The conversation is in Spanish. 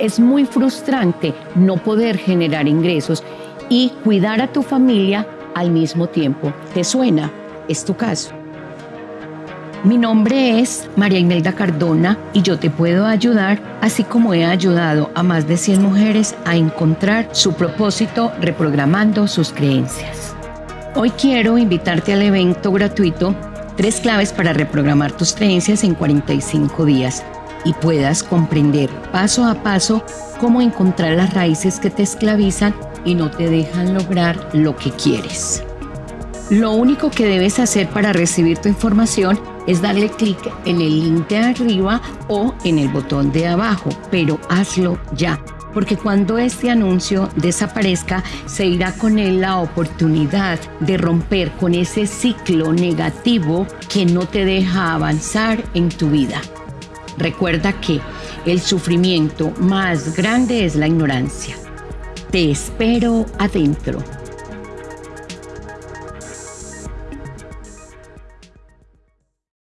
es muy frustrante no poder generar ingresos y cuidar a tu familia al mismo tiempo. ¿Te suena? Es tu caso. Mi nombre es María Imelda Cardona y yo te puedo ayudar, así como he ayudado a más de 100 mujeres a encontrar su propósito reprogramando sus creencias. Hoy quiero invitarte al evento gratuito Tres claves para reprogramar tus creencias en 45 días y puedas comprender paso a paso cómo encontrar las raíces que te esclavizan y no te dejan lograr lo que quieres. Lo único que debes hacer para recibir tu información es darle clic en el link de arriba o en el botón de abajo, pero hazlo ya, porque cuando este anuncio desaparezca, se irá con él la oportunidad de romper con ese ciclo negativo que no te deja avanzar en tu vida. Recuerda que el sufrimiento más grande es la ignorancia. Te espero adentro.